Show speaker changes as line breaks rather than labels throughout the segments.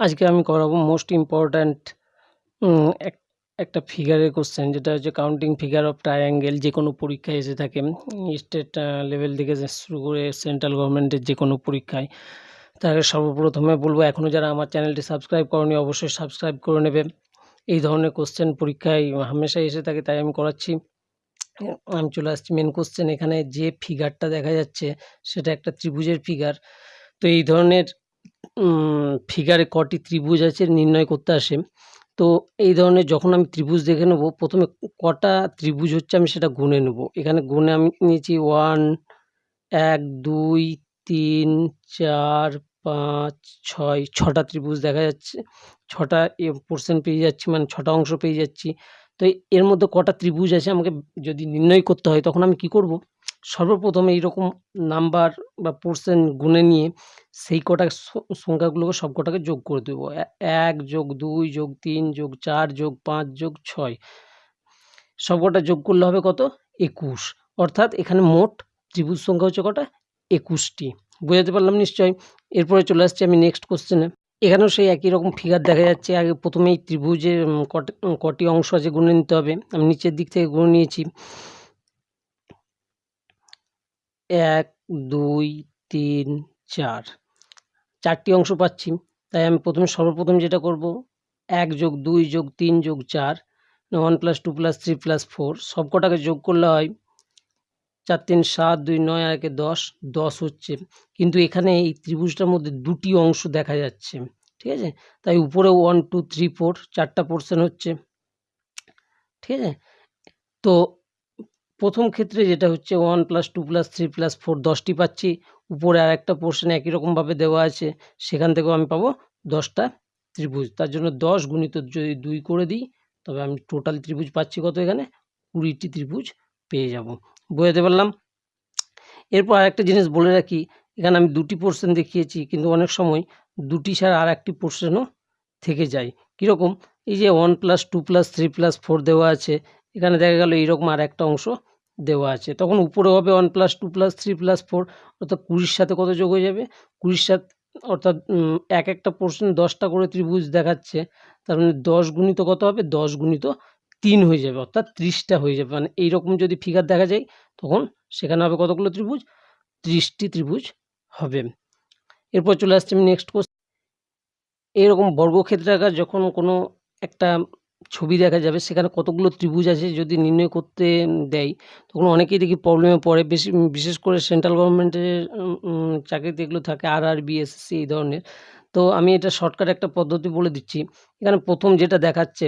আজকে আমি করাবো মোস্ট ইম্পর্ট্যান্ট এক, একটা ফিগারের কোশ্চেন যেটা হচ্ছে কাউন্টিং ফিগার অফ ট্রায়াঙ্গেল যে কোনো পরীক্ষায় এসে থাকে স্টেট লেভেল থেকে শুরু করে সেন্ট্রাল গভর্নমেন্টের যে কোনো পরীক্ষায়। তার সর্বপ্রথমে বলব এখনও যারা আমার চ্যানেলটি সাবস্ক্রাইব করনি, অবশ্যই সাবস্ক্রাইব করে নেবে। এই ধরনের কোশ্চেন পরীক্ষায় হামেশাই এসে থাকে, তাই আমি করাচ্ছি। আমি চলে আসছি মেন কোশ্চেন এখানে যে ফিগারটা দেখা যাচ্ছে, সেটা একটা ত্রিভুজের ফিগার তো এই ধরনের ফিগারে কটি ত্রিভুজ আছে নির্ণয় করতে আসে। তো এই ধরনের যখন আমি ত্রিভুজ দেখে নেব, প্রথমে কটা ত্রিভুজ হচ্ছে আমি সেটা গুনে নেব। এখানে গুনে আমি নিয়েছি ওয়ান এক, দুই, তিন, চার, পাঁচ, ছয়, ছটা ত্রিভুজ দেখা যাচ্ছে। ছটা পোর্শন পেয়ে যাচ্ছি মানে ছটা অংশ পেয়ে যাচ্ছি। তো এর মধ্যে কটা ত্রিভুজ আছে আমাকে যদি নির্ণয় করতে হয়, তখন আমি কি করব? সর্বপ্রথমে এইরকম নাম্বার বা পোর্শন গুনে নিয়ে সেই কটা সংখ্যাগুলোকে সব কটাকে যোগ করে দেবো। এক যোগ দুই যোগ তিন যোগ চার যোগ পাঁচ যোগ ছয়। সব কটা যোগ করলে হবে কত? একুশ। অর্থাৎ এখানে মোট ত্রিভুজ সংখ্যা হচ্ছে কটা? একুশটি। বোঝাতে পারলাম নিশ্চয় এরপরে চলে আসছি আমি নেক্সট কোশ্চেনে এখানেও সেই একই রকম ফিগার দেখা যাচ্ছে। আগে প্রথমেই ত্রিভুজের কটি অংশ আছে গুনে নিতে হবে। আমি নিচের দিক থেকে গুনে নিয়েছি। এক, দুই, তিন, চার। চারটি অংশ পাচ্ছি। তাই আমি প্রথমে সর্বপ্রথম যেটা করব, এক যোগ দুই যোগ তিন যোগ চার, one plus two plus three plus four সব কটাকে যোগ করলে হয় চার, তিন, সাত, দুই, নয়, আর একে দশ। দশ হচ্ছে। কিন্তু এখানে এই ত্রিভুজটার মধ্যে দুটি অংশ দেখা যাচ্ছে। ঠিক আছে? তাই উপরে ওয়ান, টু, থ্রি, ফোর, চারটা পোর্শন হচ্ছে। ঠিক আছে? তো প্রথম ক্ষেত্রে যেটা হচ্ছে one plus two plus three plus four দশটি পাচ্ছি। উপরে আর একটা পোর্শন একই রকমভাবে দেওয়া আছে, সেখান থেকেও আমি পাবো দশটা ত্রিভুজ। তার জন্য দশ গুণিত যদি দুই করে দিই, তবে আমি টোটাল ত্রিভুজ পাচ্ছি কত এখানে? কুড়িটি ত্রিভুজ পেয়ে যাব। বোঝাতে পারলাম? এরপর আরেকটা জিনিস বলে রাখি, এখানে আমি দুটি পোর্শন দেখিয়েছি, কিন্তু অনেক সময় দুটি ছাড়া আর একটি পোর্শনও থেকে যায়। কীরকম? এই যে one plus two plus three plus four দেওয়া আছে এখানে দেখা গেল এইরকম আর একটা অংশ দেওয়া আছে। তখন উপরে হবে one plus two plus three plus four অর্থাৎ কুড়ির সাথে কত যোগ হয়ে যাবে? কুড়ির সাথে অর্থাৎ এক একটা পোর্শন দশটা করে ত্রিভুজ দেখাচ্ছে। তার মানে দশ গুণিত কত হবে? দশ গুণিত তিন হয়ে যাবে, অর্থাৎ ত্রিশটা হয়ে যাবে। মানে এইরকম যদি ফিগার দেখা যায়, তখন সেখানে হবে কতগুলো ত্রিভুজ? ত্রিশটি ত্রিভুজ হবে। এরপর চলে আসছে আমি নেক্সট কোশ্চেন এইরকম বর্গক্ষেত্রাকার যখন কোনো একটা ছবি দেখা যাবে, সেখানে কতগুলো ত্রিভুজ আছে যদি নির্ণয় করতে দেয়, তখন অনেকেই দেখি প্রবলেমে পড়ে। বেশি বিশেষ করে সেন্ট্রাল গভর্নমেন্টের চাকরিতে এগুলো থাকে আর আর বিএসসি এই ধরনের। তো আমি এটা শর্টকাট একটা পদ্ধতি বলে দিচ্ছি। এখানে প্রথম যেটা দেখাচ্ছে,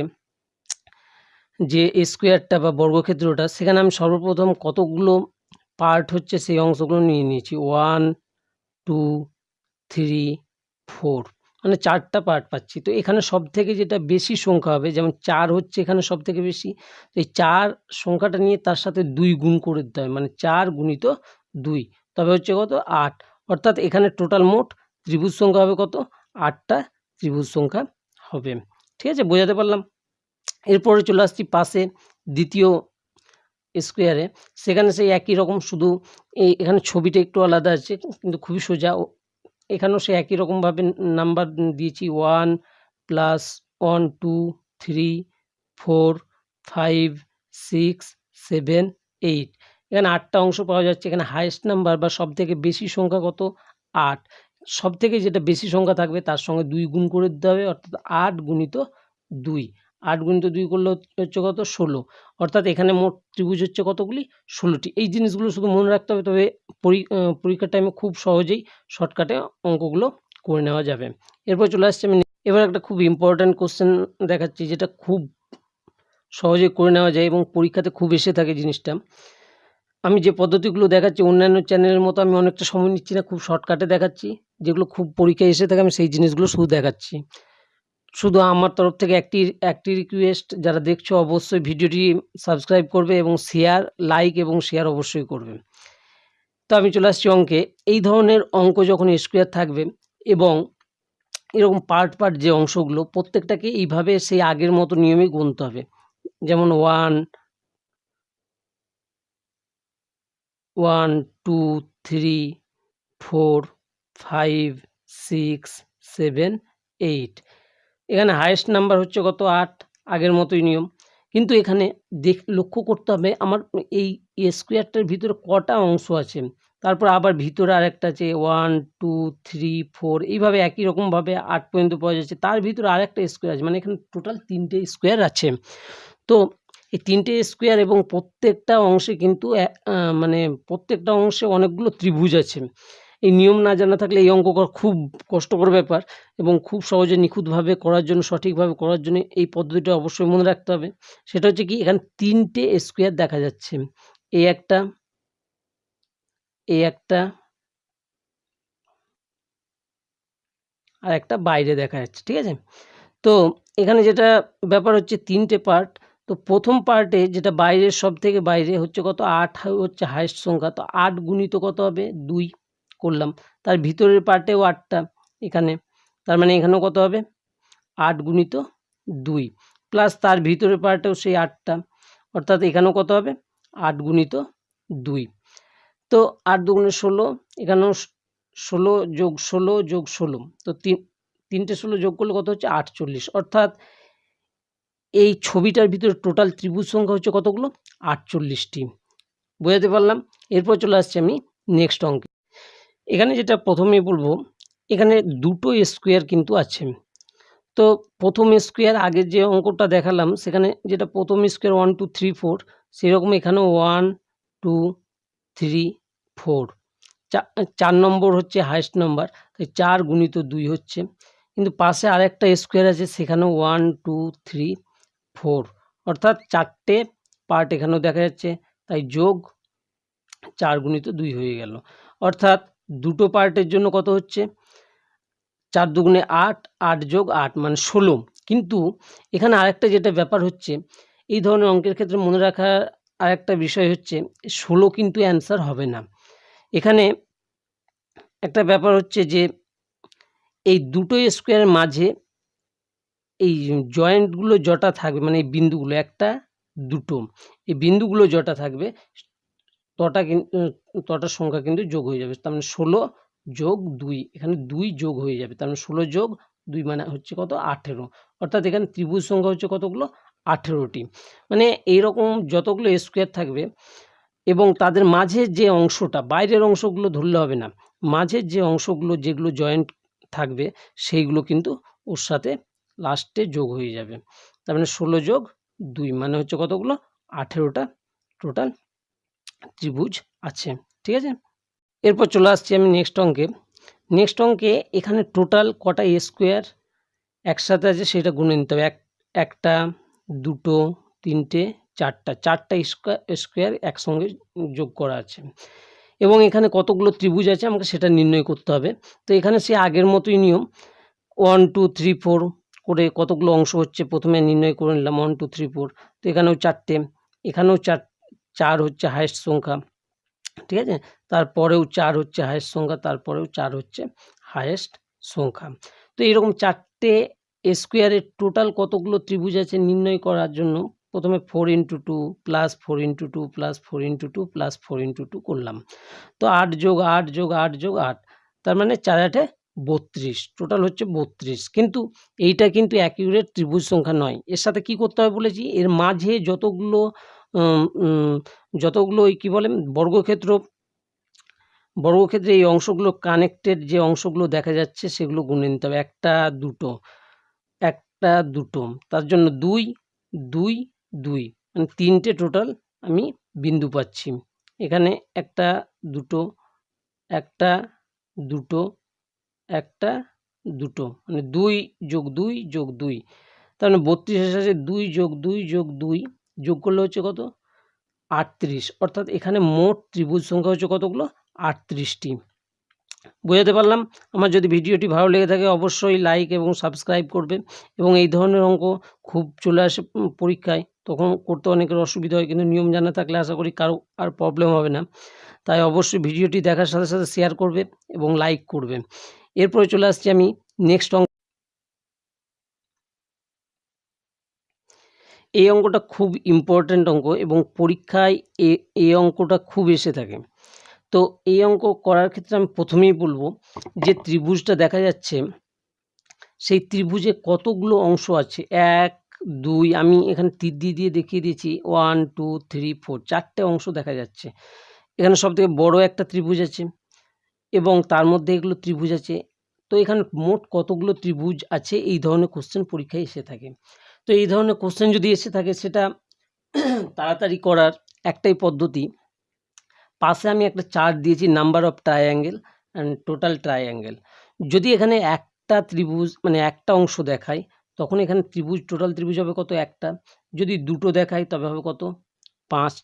যে স্কোয়ারটা বা বর্গক্ষেত্রটা, সেখানে আমি সর্বপ্রথম কতগুলো পার্ট হচ্ছে, সেই অংশগুলো নিয়ে নিয়েছি। ওয়ান টু থ্রি ফোর মানে চারটা পার্ট পাচ্ছি। তো এখানে সব থেকে যেটা বেশি সংখ্যা হবে, যেমন চার হচ্ছে এখানে সব থেকে বেশি, তো এই চার সংখ্যাটা নিয়ে তার সাথে দুই গুণ করে দিতে হয় মানে চার গুণিত দুই। তবে হচ্ছে কত? আট। অর্থাৎ এখানে টোটাল মোট ত্রিভুজ সংখ্যা হবে কত? আটটা ত্রিভুজ সংখ্যা হবে। ঠিক আছে? বোঝাতে পারলাম? এরপরে চলে আসছি পাশে দ্বিতীয় স্কোয়ারে সেখানে সেই একই রকম, শুধু এই এখানে ছবিটা একটু আলাদা আছে, কিন্তু খুবই সোজা এখানেও সে একই রকমভাবে নাম্বার দিয়েছি। One plus one, two, three, four, five, six, seven, eight. এখানে আটটা অংশ পাওয়া যাচ্ছে। এখানে হায়েস্ট নাম্বার বা সব থেকে বেশি সংখ্যা কত? আট। সব থেকে যেটা বেশি সংখ্যা থাকবে তার সঙ্গে দুই গুণ করে দিতে হবে, অর্থাৎ আট গুণিত দুই। আট গুণিত দুই করলে হচ্ছে কত? ষোলো। অর্থাৎ এখানে মোট ত্রিভুজ হচ্ছে কতগুলি? ষোলোটি। এই জিনিসগুলো শুধু মনে রাখতে হবে, তবে পরীক্ষার টাইমে খুব সহজেই শর্টকাটে অঙ্কগুলো করে নেওয়া যাবে। এরপর চলে আসছে আমি এবার একটা খুব ইম্পর্ট্যান্ট কোশ্চেন দেখাচ্ছি, যেটা খুব সহজে করে নেওয়া যায় এবং পরীক্ষাতে খুব এসে থাকে জিনিসটা। আমি যে পদ্ধতিগুলো দেখাচ্ছি, অন্যান্য চ্যানেলের মতো আমি অনেকটা সময় নিচ্ছি না, খুব শর্টকাটে দেখাচ্ছি। যেগুলো খুব পরীক্ষায় এসে থাকে, আমি সেই জিনিসগুলো শুধু দেখাচ্ছি। শুধু আমার তরফ থেকে একটি একটি রিকোয়েস্ট যারা দেখছ অবশ্যই ভিডিওটি সাবস্ক্রাইব করবে এবং শেয়ার লাইক এবং শেয়ার অবশ্যই করবে। তো আমি চলে আসছি অঙ্কে। এই ধরনের অঙ্ক যখন স্কোয়ার থাকবে এবং এরকম পার্ট পার্ট যে অংশগুলো, প্রত্যেকটাকে এইভাবে সেই আগের মতো নিয়মেই গুনতে হবে। যেমন one one two three four five six seven eight এখানে হায়েস্ট নাম্বার হচ্ছে কত? আট, আগের মতোই নিয়ম। কিন্তু এখানে দেখ, লক্ষ্য করতে হবে আমার এই স্কোয়ারটার ভিতরে কটা অংশ আছে। তারপর আবার ভিতরে আরেকটা আছে ওয়ান টু থ্রি ফোর এইভাবে একই রকমভাবে আট পর্যন্ত পাওয়া যাচ্ছে। তার ভিতরে আরেকটা স্কোয়ার আছে মানে এখানে টোটাল তিনটে স্কোয়ার আছে। তো এই তিনটে স্কোয়ার এবং প্রত্যেকটা অংশে কিন্তু মানে প্রত্যেকটা অংশে অনেকগুলো ত্রিভুজ আছে। এই নিয়ম না জানা থাকলে এই অঙ্ক করা খুব কষ্টকর ব্যাপার এবং খুব সহজে নিখুঁতভাবে করার জন্য, সঠিকভাবে করার জন্য এই পদ্ধতিটা অবশ্যই মনে রাখতে হবে। সেটা হচ্ছে কি, এখানে তিনটে স্কোয়ার দেখা যাচ্ছে। এই একটা এই একটা, আর একটা বাইরে দেখা যাচ্ছে, ঠিক আছে? তো এখানে যেটা ব্যাপার হচ্ছে তিনটে পার্ট তো প্রথম পার্টে যেটা বাইরের সব থেকে বাইরে হচ্ছে কত? আট হচ্ছে হায়েস্ট সংখ্যা, তো আট গুণিত কত হবে? দুই। করলাম। তার ভিতরের পার্টেও আটটা এখানে। তার মানে এখানেও কত হবে? আট গুণিত দুই। প্লাস তার ভিতরের পার্টেও সেই আটটা অর্থাৎ এখানেও কত হবে? আট গুণিত দুই। তো আট দুগুণে ষোলো, এখানেও ষোলো যোগ ষোলো যোগ ষোলো। তো তিন, তিনটে ষোলো যোগ করলে কত হচ্ছে? আটচল্লিশ। অর্থাৎ এই ছবিটার ভিতরে টোটাল ত্রিভুজ সংখ্যা হচ্ছে কতগুলো? আটচল্লিশটি। বোঝাতে পারলাম? এরপর চলে আসছি আমি নেক্সট অঙ্কে। এখানে যেটা প্রথমেই বলব, এখানে দুটো স্কোয়ার কিন্তু আছে। তো প্রথম স্কোয়ার আগের যে অঙ্কটা দেখালাম, সেখানে যেটা প্রথম square one two three four সেরকম এখানেও ওয়ান টু থ্রি ফোর চার নম্বর হচ্ছে হাইস্ট নম্বর তাই চার গুণিত দুই হচ্ছে। কিন্তু পাশে আরেকটা স্কোয়ার আছে, সেখানেও ওয়ান টু থ্রি ফোর অর্থাৎ চারটে পার্ট এখানেও দেখা যাচ্ছে, তাই যোগ চার গুণিত দুই হয়ে গেল। অর্থাৎ দুটো পার্টের জন্য কত হচ্ছে? চার দুগুণে আট আট যোগ আট মানে ষোলো। কিন্তু এখানে আরেকটা যেটা ব্যাপার হচ্ছে, এই ধরনের অঙ্কের ক্ষেত্রে মনে রাখার আরেকটা বিষয় হচ্ছে, ষোলো কিন্তু অ্যান্সার হবে না। এখানে একটা ব্যাপার হচ্ছে যে, এই দুটো স্কোয়ারের মাঝে এই জয়েন্টগুলো জটা থাকবে মানে এই বিন্দুগুলো, একটা, দুটো। এই বিন্দুগুলো জটা থাকবে তটা কিন্তু তটার সংখ্যা কিন্তু যোগ হয়ে যাবে। তার মানে ষোলো যোগ দুই, এখানে দুই যোগ হয়ে যাবে। তার মানে ষোলো যোগ দুই মানে হচ্ছে কত? আঠেরো। অর্থাৎ এখানে ত্রিভুজ সংখ্যা হচ্ছে কতগুলো? আঠেরোটি। মানে এইরকম যতগুলো স্কোয়ার থাকবে এবং তাদের মাঝের যে অংশটা, বাইরের অংশগুলো ধরলে হবে না। মাঝের যে অংশগুলো যেগুলো জয়েন্ট থাকবে, সেইগুলো কিন্তু ওর সাথে লাস্টে যোগ হয়ে যাবে। তার মানে ষোলো যোগ দুই মানে হচ্ছে কতগুলো? আঠেরোটা টোটাল ত্রিভুজ আছে, ঠিক আছে? এরপর চলে আসছি আমি নেক্সট অঙ্কে। নেক্সট অঙ্কে এখানে টোটাল কটা স্কোয়ার একসাথে আছে সেটা গুনে নিতে হবে। এক, একটা, দুটো, তিনটে, চারটা চারটা স্কোয়ার স্কোয়ার একসঙ্গে যোগ করা আছে। এবং এখানে কতগুলো ত্রিভুজ আছে আমাকে সেটা নির্ণয় করতে হবে। তো এখানে সে আগের মতোই নিয়ম। ওয়ান টু থ্রি ফোর করে কতগুলো অংশ হচ্ছে প্রথমে নির্ণয় করে নিলাম। ওয়ান টু থ্রি ফোর তো এখানেও চারটে। এখানেও চার চার হচ্ছে হায়েস্ট সংখ্যা, ঠিক আছে? তারপরেও চার হচ্ছে হায়েস্ট সংখ্যা, তারপরেও চার হচ্ছে হায়েস্ট সংখ্যা। তো এরকম চারটে স্কোয়ারের টোটাল কতগুলো ত্রিভুজ আছে নির্ণয় করার জন্য? প্রথমে four into two plus four into two plus four into two plus four into two করলাম। তো আট যোগ আট যোগ আট যোগ আট, তার মানে চার আটে বত্রিশ টোটাল হচ্ছে বত্রিশ। কিন্তু এইটা কিন্তু অ্যাকিউরেট ত্রিভুজ সংখ্যা নয়। এর সাথে কি করতে হবে বলেছি? এর মাঝে যতগুলো যতগুলো ওই কী বলে, বর্গক্ষেত্র, বর্গক্ষেত্রে এই অংশগুলো কানেক্টেড যে অংশগুলো দেখা যাচ্ছে সেগুলো গুনে নিতে হবে। একটা, দুটো একটা, দুটো। তার জন্য দুই দুই দুই। মানে তিনটে টোটাল আমি বিন্দু পাচ্ছি। এখানে একটা, দুটো একটা দুটো একটা, দুটো। মানে দুই যোগ দুই যোগ দুই। তার মানে বত্রিশ আছে দুই যোগ দুই যোগ দুই যোগ করলে হচ্ছে কত? আটত্রিশ। অর্থাৎ এখানে মোট ত্রিভুজ সংখ্যা হচ্ছে কতগুলো? আটত্রিশটি। বোঝাতে পারলাম? আমার যদি ভিডিওটি ভালো লেগে থাকে অবশ্যই লাইক এবং সাবস্ক্রাইব করবে এবং এই ধরনের অঙ্ক খুব চলে আসে পরীক্ষায়। তখন করতে অনেকের অসুবিধা হয় কিন্তু নিয়ম জানা থাকলে আশা করি কারও আর প্রবলেম হবে না। তাই অবশ্যই ভিডিওটি দেখার সাথে সাথে শেয়ার করবে এবং লাইক করবে এরপরে চলে আসছি আমি নেক্সট অঙ্ক এই অঙ্কটা খুব ইম্পর্ট্যান্ট অঙ্ক এবং পরীক্ষায় এই অঙ্কটা খুব এসে থাকে। তো এই অঙ্ক করার ক্ষেত্রে আমি প্রথমেই বলব যে ত্রিভুজটা দেখা যাচ্ছে, সেই ত্রিভুজে কতগুলো অংশ আছে? এক, দুই, আমি এখানে তীর দিয়ে দিয়ে দেখিয়ে দিয়েছি। ওয়ান টু থ্রি ফোর চারটে অংশ দেখা যাচ্ছে। এখানে সব থেকে বড় একটা ত্রিভুজ আছে এবং তার মধ্যে এগুলো ত্রিভুজ আছে। তো এখানে মোট কতগুলো ত্রিভুজ আছে? এই ধরনের কোশ্চেন পরীক্ষায় এসে থাকে। তো এই ধরনের কোশ্চেন যদি এসে থাকে, সেটা তাড়াতাড়ি করার একটাই পদ্ধতি। পাশে আমি একটা চার্ট দিয়েছি number of triangle and total triangle যদি এখানে একটা ত্রিভুজ মানে একটা অংশ দেখায় তখন এখানে ত্রিভুজ টোটাল ত্রিভুজ হবে কত একটা? যদি দুটো দেখায় তবে হবে কত? পাঁচ,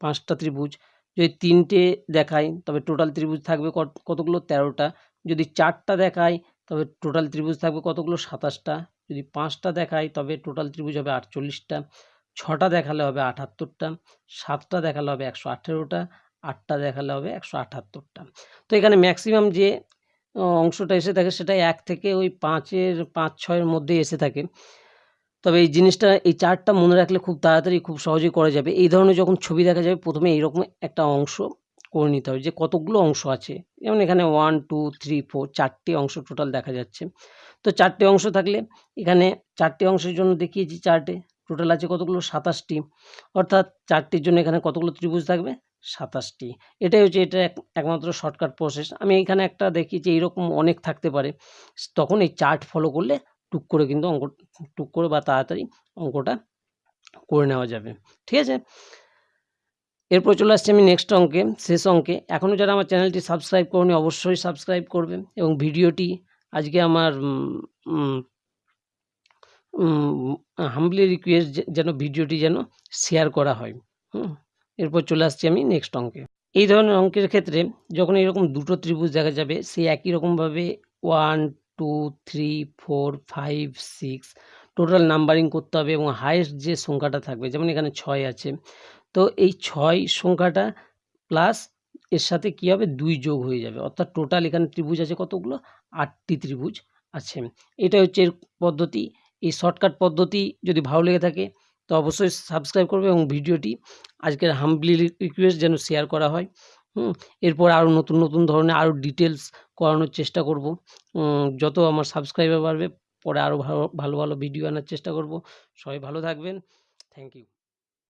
পাঁচটা ত্রিভুজ। যদি তিনটে দেখায় তবে টোটাল ত্রিভুজ থাকবে কত- কতগুলো? তেরোটা। যদি চারটা দেখায় তবে টোটাল ত্রিভুজ থাকবে কতগুলো? সাতাশটা। যদি পাঁচটা দেখায় তবে টোটাল ত্রিভুজ হবে আটচল্লিশটা, ছটা দেখালে হবে আটাত্তরটা, সাতটা দেখালে হবে একশো আঠেরোটা, আটটা দেখালে হবে একশো আটাত্তরটা। তো এখানে ম্যাক্সিমাম যে অংশটা এসে থাকে সেটা এক থেকে ওই পাঁচের, পাঁচ, ছয়ের মধ্যেই এসে থাকে। তবে এই জিনিসটা, এই চার্টটা মনে রাখলে খুব তাড়াতাড়ি খুব সহজেই করা যাবে। এই ধরনের যখন ছবি দেখা যাবে, প্রথমে এইরকম একটা অংশ করে নিতে হবে। যে কতগুলো অংশ আছে। যেমন এখানে ওয়ান টু থ্রি ফোর চারটে অংশ টোটাল দেখা যাচ্ছে। তো চারটে অংশ থাকলে এখানে চারটে অংশের জন্য দেখিয়েছি চার্টে। টোটাল আছে কতগুলো? সাতাশটি। অর্থাৎ চারটির জন্য এখানে কতগুলো ত্রিভুজ থাকবে? সাতাশটি। এটাই হচ্ছে, এটা এক, একমাত্র শর্টকাট প্রসেস আমি এখানে একটা দেখিয়েছি, এইরকম অনেক থাকতে পারে। তখন এই চার্ট ফলো করলে টুক করে কিন্তু অঙ্ক, টুক করে বা তাড়াতাড়ি অঙ্কটা করে নেওয়া যাবে। ঠিক আছে? এরপর চলে আসছি আমি নেক্সট অঙ্কে, শেষ অঙ্কে। এখনও যারা আমার চ্যানেলটি সাবস্ক্রাইব করনি, অবশ্যই সাবস্ক্রাইব করবে এবং ভিডিওটি আজকে আমার হাম্বলি রিকোয়েস্ট যেন ভিডিওটি যেন শেয়ার করা হয়। হুম, এরপর চলে আসছি আমি নেক্সট অঙ্কে। এই ধরনের অঙ্কের ক্ষেত্রে যখন এরকম দুটো ত্রিভুজ দেখা যাবে, সেই একই রকমভাবে one two three four five six total numbering করতে হবে এবং হায়েস্ট যে সংখ্যাটা থাকবে, যেমন এখানে ছয় আছে তো এই ছয় সংখ্যাটা প্লাস এর সাথে কী হবে? দুই যোগ হয়ে যাবে। অর্থাৎ টোটাল এখানে ত্রিভুজ আছে কতগুলো? আটটি ত্রিভুজ আছে। এটা হচ্ছে এর পদ্ধতি। এই শর্টকাট পদ্ধতি যদি ভালো লেগে থাকে, তো অবশ্যই সাবস্ক্রাইব করবে এবং ভিডিওটি আজকের হাম্বলি রিকোয়েস্ট যেন শেয়ার করা হয়। হুম, এরপর আরও নতুন নতুন ধরনের আরও ডিটেলস করানোর চেষ্টা করব। যত আমার সাবস্ক্রাইবার বাড়বে, পরে আরও ভালো ভালো ভালো ভিডিও আনার চেষ্টা করব। সবাই ভালো থাকবেন। Thank you